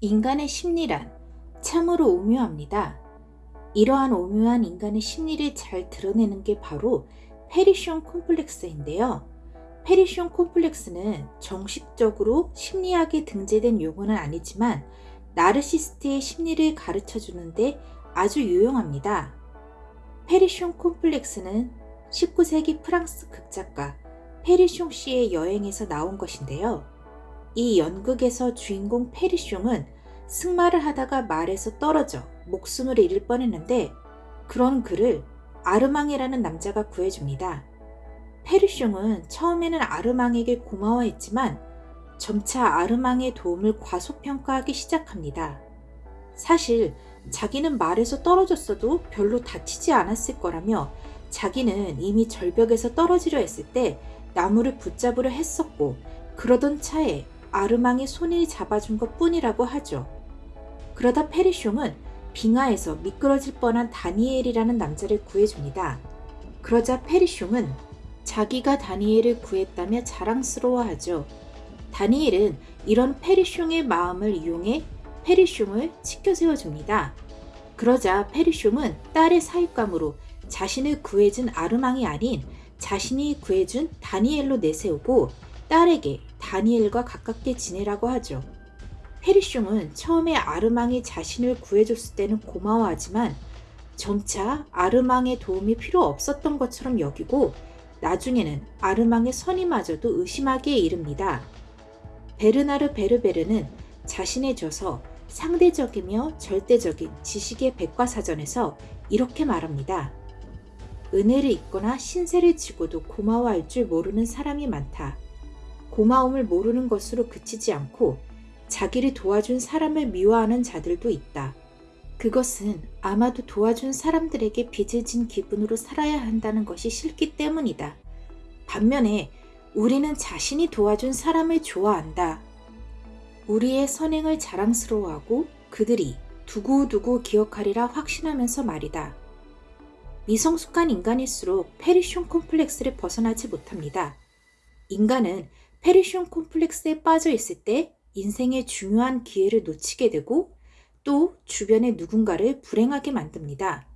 인간의 심리란 참으로 오묘합니다. 이러한 오묘한 인간의 심리를 잘 드러내는 게 바로 페리숑 콤플렉스인데요. 페리숑 콤플렉스는 정식적으로 심리학에 등재된 용어는 아니지만 나르시스트의 심리를 가르쳐 주는데 아주 유용합니다. 페리숑 콤플렉스는 19세기 프랑스 극작가 페리숑 씨의 여행에서 나온 것인데요. 이 연극에서 주인공 페리숑은 승마를 하다가 말에서 떨어져 목숨을 잃을 뻔했는데 그런 그를 아르망이라는 남자가 구해줍니다. 페르숑은 처음에는 아르망에게 고마워했지만 점차 아르망의 도움을 과소평가하기 시작합니다. 사실 자기는 말에서 떨어졌어도 별로 다치지 않았을 거라며 자기는 이미 절벽에서 떨어지려 했을 때 나무를 붙잡으려 했었고 그러던 차에 아르망의 손을 잡아준 것 뿐이라고 하죠. 그러다 페리숑은 빙하에서 미끄러질 뻔한 다니엘이라는 남자를 구해줍니다. 그러자 페리숑은 자기가 다니엘을 구했다며 자랑스러워하죠. 다니엘은 이런 페리숑의 마음을 이용해 페리숑을 치켜 세워줍니다. 그러자 페리숑은 딸의 사육감으로 자신을 구해준 아르망이 아닌 자신이 구해준 다니엘로 내세우고 딸에게 다니엘과 가깝게 지내라고 하죠. 페리숑은 처음에 아르망이 자신을 구해줬을 때는 고마워하지만 점차 아르망의 도움이 필요 없었던 것처럼 여기고 나중에는 아르망의 선임마저도 의심하기에 이릅니다. 베르나르 베르베르는 자신의 저서 상대적이며 절대적인 지식의 백과사전에서 이렇게 말합니다. 은혜를 잊거나 신세를 지고도 고마워할 줄 모르는 사람이 많다. 고마움을 모르는 것으로 그치지 않고 자기를 도와준 사람을 미워하는 자들도 있다. 그것은 아마도 도와준 사람들에게 빚을 진 기분으로 살아야 한다는 것이 싫기 때문이다. 반면에 우리는 자신이 도와준 사람을 좋아한다. 우리의 선행을 자랑스러워하고 그들이 두고두고 기억하리라 확신하면서 말이다. 미성숙한 인간일수록 페리숑 콤플렉스를 벗어나지 못합니다. 인간은 페리숑 콤플렉스에 빠져 있을 때 인생의 중요한 기회를 놓치게 되고 또 주변의 누군가를 불행하게 만듭니다.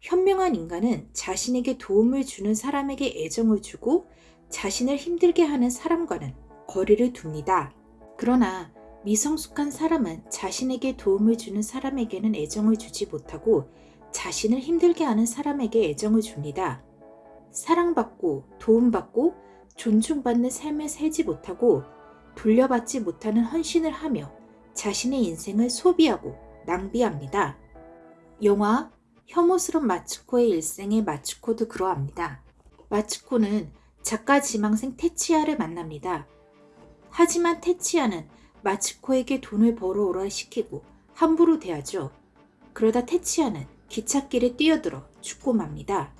현명한 인간은 자신에게 도움을 주는 사람에게 애정을 주고 자신을 힘들게 하는 사람과는 거리를 둡니다. 그러나 미성숙한 사람은 자신에게 도움을 주는 사람에게는 애정을 주지 못하고 자신을 힘들게 하는 사람에게 애정을 줍니다. 사랑받고 도움받고 존중받는 삶을 살지 못하고 돌려받지 못하는 헌신을 하며 자신의 인생을 소비하고 낭비합니다. 영화 혐오스런 마츠코의 일생의 마츠코도 그러합니다. 마츠코는 작가 지망생 테치아를 만납니다. 하지만 테치아는 마츠코에게 돈을 벌어오라 시키고 함부로 대하죠. 그러다 테치아는 기찻길에 뛰어들어 죽고 맙니다.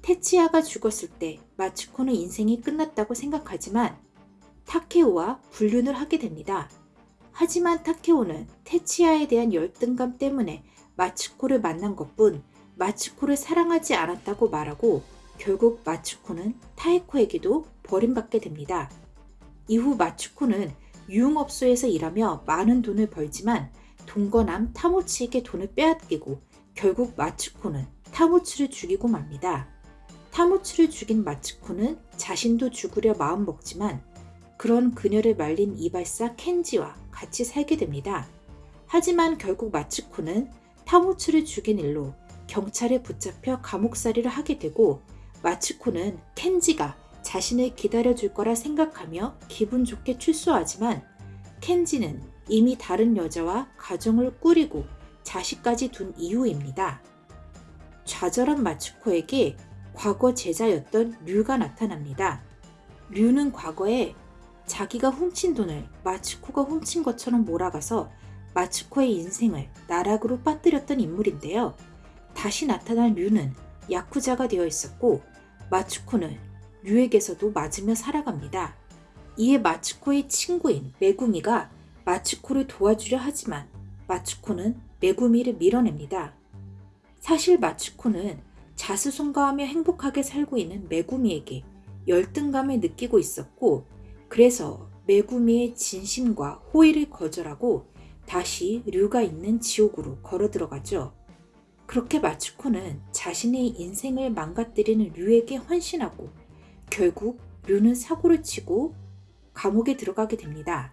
테치아가 죽었을 때 마츠코는 인생이 끝났다고 생각하지만 타케오와 불륜을 하게 됩니다. 하지만 타케오는 테치아에 대한 열등감 때문에 마츠코를 만난 것뿐 마츠코를 사랑하지 않았다고 말하고 결국 마츠코는 타에코에게도 버림받게 됩니다. 이후 마츠코는 유흥업소에서 일하며 많은 돈을 벌지만 동거남 타모치에게 돈을 빼앗기고 결국 마츠코는 타모치를 죽이고 맙니다. 타모치를 죽인 마츠코는 자신도 죽으려 마음먹지만 그런 그녀를 말린 이발사 켄지와 같이 살게 됩니다. 하지만 결국 마츠코는 타모츠를 죽인 일로 경찰에 붙잡혀 감옥살이를 하게 되고 마츠코는 켄지가 자신을 기다려줄 거라 생각하며 기분 좋게 출소하지만 켄지는 이미 다른 여자와 가정을 꾸리고 자식까지 둔 이후입니다. 좌절한 마츠코에게 과거 제자였던 류가 나타납니다. 류는 과거에 자기가 훔친 돈을 마츠코가 훔친 것처럼 몰아가서 마츠코의 인생을 나락으로 빠뜨렸던 인물인데요. 다시 나타난 류는 야쿠자가 되어 있었고 마츠코는 류에게서도 맞으며 살아갑니다. 이에 마츠코의 친구인 메구미가 마츠코를 도와주려 하지만 마츠코는 메구미를 밀어냅니다. 사실 마츠코는 자수성가하며 행복하게 살고 있는 메구미에게 열등감을 느끼고 있었고 그래서 메구미의 진심과 호의를 거절하고 다시 류가 있는 지옥으로 걸어 들어가죠. 그렇게 마츠코는 자신의 인생을 망가뜨리는 류에게 헌신하고 결국 류는 사고를 치고 감옥에 들어가게 됩니다.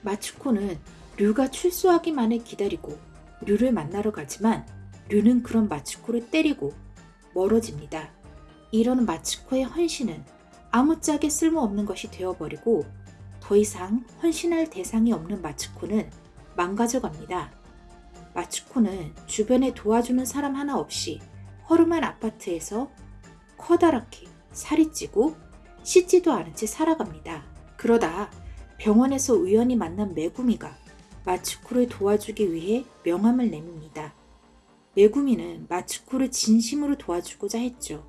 마츠코는 류가 출소하기만을 기다리고 류를 만나러 가지만 류는 그런 마츠코를 때리고 멀어집니다. 이런 마츠코의 헌신은 아무짝에 쓸모없는 것이 되어버리고 더 이상 헌신할 대상이 없는 마츠코는 망가져갑니다. 마츠코는 주변에 도와주는 사람 하나 없이 허름한 아파트에서 커다랗게 살이 찌고 씻지도 않은 채 살아갑니다. 그러다 병원에서 우연히 만난 메구미가 마츠코를 도와주기 위해 명함을 내밉니다. 메구미는 마츠코를 진심으로 도와주고자 했죠.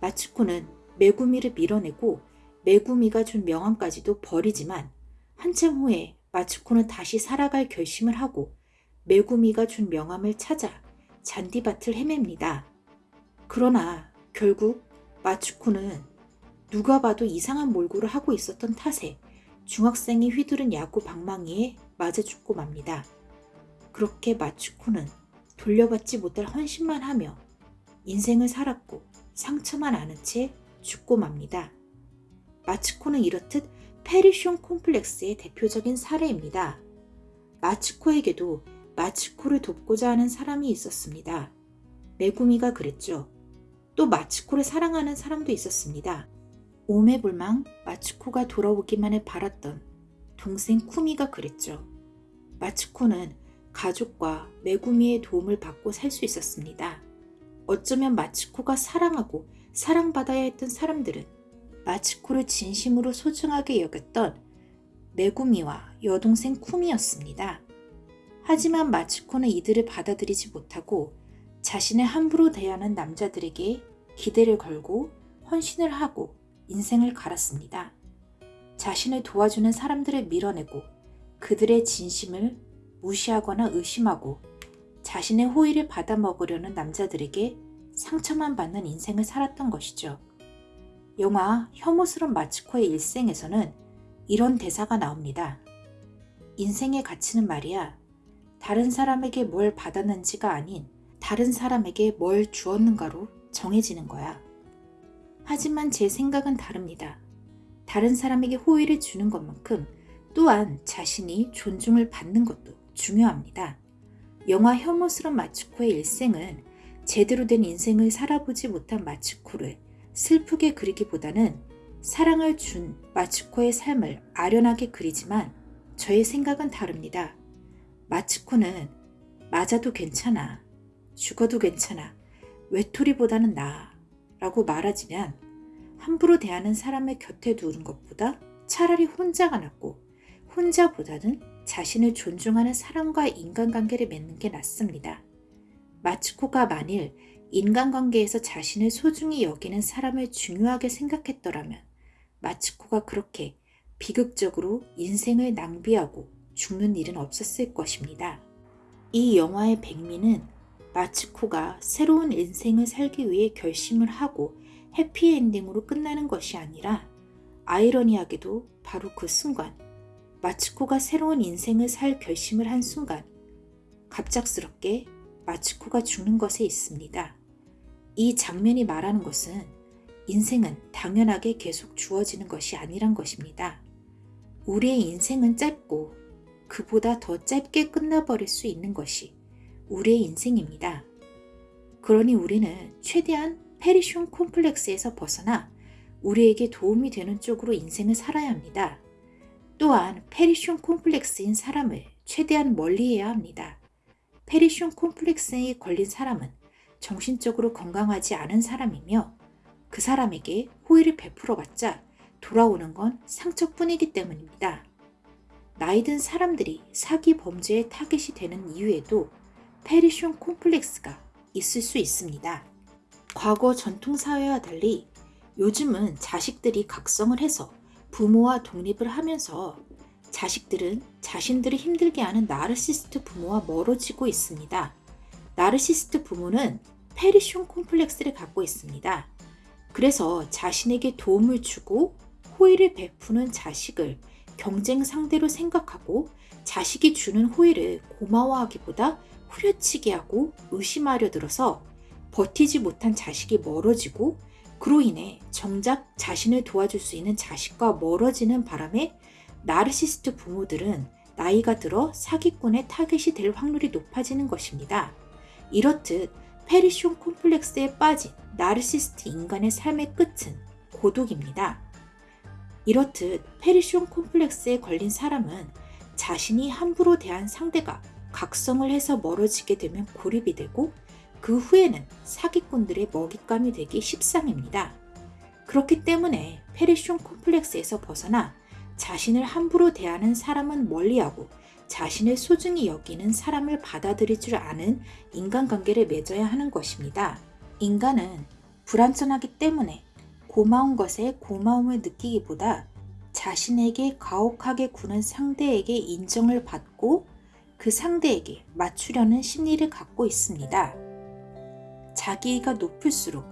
마츠코는 메구미를 밀어내고 메구미가 준 명함까지도 버리지만 한참 후에 마츠코는 다시 살아갈 결심을 하고 메구미가 준 명함을 찾아 잔디밭을 헤맵니다. 그러나 결국 마츠코는 누가 봐도 이상한 몰골을 하고 있었던 탓에 중학생이 휘두른 야구 방망이에 맞아 죽고 맙니다. 그렇게 마츠코는 돌려받지 못할 헌신만 하며 인생을 살았고 상처만 아는 채 죽고 맙니다. 마츠코는 이렇듯 페리숑 콤플렉스의 대표적인 사례입니다. 마츠코에게도 마츠코를 돕고자 하는 사람이 있었습니다. 메구미가 그랬죠. 또 마츠코를 사랑하는 사람도 있었습니다. 오매불망 마츠코가 돌아오기만을 바랐던 동생 쿠미가 그랬죠. 마츠코는 가족과 메구미의 도움을 받고 살 수 있었습니다. 어쩌면 마츠코가 사랑하고 사랑받아야 했던 사람들은 마츠코를 진심으로 소중하게 여겼던 메구미와 여동생 쿠미였습니다. 하지만 마츠코는 이들을 받아들이지 못하고 자신을 함부로 대하는 남자들에게 기대를 걸고 헌신을 하고 인생을 갈았습니다. 자신을 도와주는 사람들을 밀어내고 그들의 진심을 무시하거나 의심하고 자신의 호의를 받아먹으려는 남자들에게 상처만 받는 인생을 살았던 것이죠. 영화 혐오스런 마츠코의 일생에서는 이런 대사가 나옵니다. 인생의 가치는 말이야. 다른 사람에게 뭘 받았는지가 아닌 다른 사람에게 뭘 주었는가로 정해지는 거야. 하지만 제 생각은 다릅니다. 다른 사람에게 호의를 주는 것만큼 또한 자신이 존중을 받는 것도 중요합니다. 영화 혐오스런 마츠코의 일생은 제대로 된 인생을 살아보지 못한 마츠코를 슬프게 그리기보다는 사랑을 준 마츠코의 삶을 아련하게 그리지만 저의 생각은 다릅니다. 마츠코는 맞아도 괜찮아, 죽어도 괜찮아, 외톨이보다는 나아 라고 말하지만 함부로 대하는 사람의 곁에 두는 것보다 차라리 혼자가 낫고 혼자보다는 자신을 존중하는 사람과 인간관계를 맺는 게 낫습니다. 마츠코가 만일 인간관계에서 자신을 소중히 여기는 사람을 중요하게 생각했더라면 마츠코가 그렇게 비극적으로 인생을 낭비하고 죽는 일은 없었을 것입니다. 이 영화의 백미는 마츠코가 새로운 인생을 살기 위해 결심을 하고 해피엔딩으로 끝나는 것이 아니라 아이러니하게도 바로 그 순간 마츠코가 새로운 인생을 살 결심을 한 순간 갑작스럽게 마츠코가 죽는 것에 있습니다. 이 장면이 말하는 것은 인생은 당연하게 계속 주어지는 것이 아니란 것입니다. 우리의 인생은 짧고 그보다 더 짧게 끝나버릴 수 있는 것이 우리의 인생입니다. 그러니 우리는 최대한 페리숑 콤플렉스에서 벗어나 우리에게 도움이 되는 쪽으로 인생을 살아야 합니다. 또한 페리숑 콤플렉스인 사람을 최대한 멀리해야 합니다. 페리숑 콤플렉스에 걸린 사람은 정신적으로 건강하지 않은 사람이며 그 사람에게 호의를 베풀어봤자 돌아오는 건 상처뿐이기 때문입니다. 나이든 사람들이 사기 범죄의 타겟이 되는 이유에도 페리숑 콤플렉스가 있을 수 있습니다. 과거 전통사회와 달리 요즘은 자식들이 각성을 해서 부모와 독립을 하면서 자식들은 자신들을 힘들게 하는 나르시스트 부모와 멀어지고 있습니다. 나르시스트 부모는 페리숑 콤플렉스를 갖고 있습니다. 그래서 자신에게 도움을 주고 호의를 베푸는 자식을 경쟁 상대로 생각하고 자식이 주는 호의를 고마워하기보다 후려치게 하고 의심하려 들어서 버티지 못한 자식이 멀어지고 그로 인해 정작 자신을 도와줄 수 있는 자식과 멀어지는 바람에 나르시스트 부모들은 나이가 들어 사기꾼의 타겟이 될 확률이 높아지는 것입니다. 이렇듯 페리숑 콤플렉스에 빠진 나르시스트 인간의 삶의 끝은 고독입니다. 이렇듯 페리숑 콤플렉스에 걸린 사람은 자신이 함부로 대한 상대가 각성을 해서 멀어지게 되면 고립이 되고 그 후에는 사기꾼들의 먹잇감이 되기 십상입니다. 그렇기 때문에 페리숑 콤플렉스에서 벗어나 자신을 함부로 대하는 사람은 멀리하고 자신을 소중히 여기는 사람을 받아들일 줄 아는 인간관계를 맺어야 하는 것입니다. 인간은 불완전하기 때문에 고마운 것에 고마움을 느끼기보다 자신에게 가혹하게 구는 상대에게 인정을 받고 그 상대에게 맞추려는 심리를 갖고 있습니다. 자기가 높을수록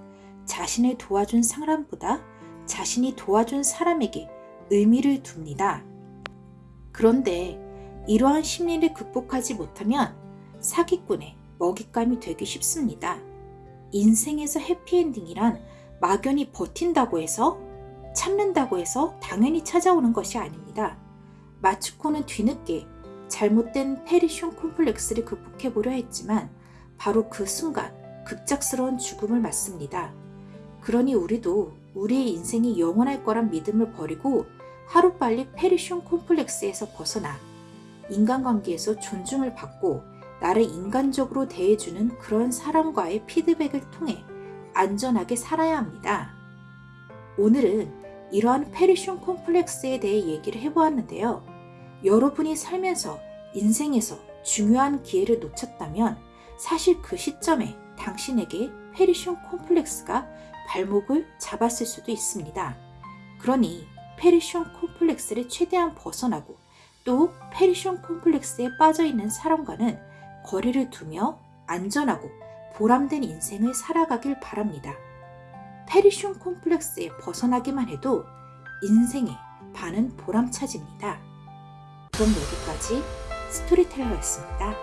자신을 도와준 사람보다 자신이 도와준 사람에게 의미를 둡니다. 그런데 이러한 심리를 극복하지 못하면 사기꾼의 먹잇감이 되기 쉽습니다. 인생에서 해피엔딩이란 막연히 버틴다고 해서 참는다고 해서 당연히 찾아오는 것이 아닙니다. 마츠코는 뒤늦게 잘못된 페리숑 콤플렉스를 극복해보려 했지만 바로 그 순간 급작스러운 죽음을 맞습니다. 그러니 우리도 우리의 인생이 영원할 거란 믿음을 버리고 하루빨리 페리숑 콤플렉스에서 벗어나 인간관계에서 존중을 받고 나를 인간적으로 대해주는 그런 사람과의 피드백을 통해 안전하게 살아야 합니다. 오늘은 이러한 페리숑 콤플렉스에 대해 얘기를 해보았는데요. 여러분이 살면서 인생에서 중요한 기회를 놓쳤다면 사실 그 시점에 당신에게 페리숑 콤플렉스가 발목을 잡았을 수도 있습니다. 그러니 페리숑 콤플렉스를 최대한 벗어나고 또 페리숑 콤플렉스에 빠져있는 사람과는 거리를 두며 안전하고 보람된 인생을 살아가길 바랍니다. 페리숑 콤플렉스에 벗어나기만 해도 인생의 반은 보람차집니다. 그럼 여기까지 스토리텔러였습니다.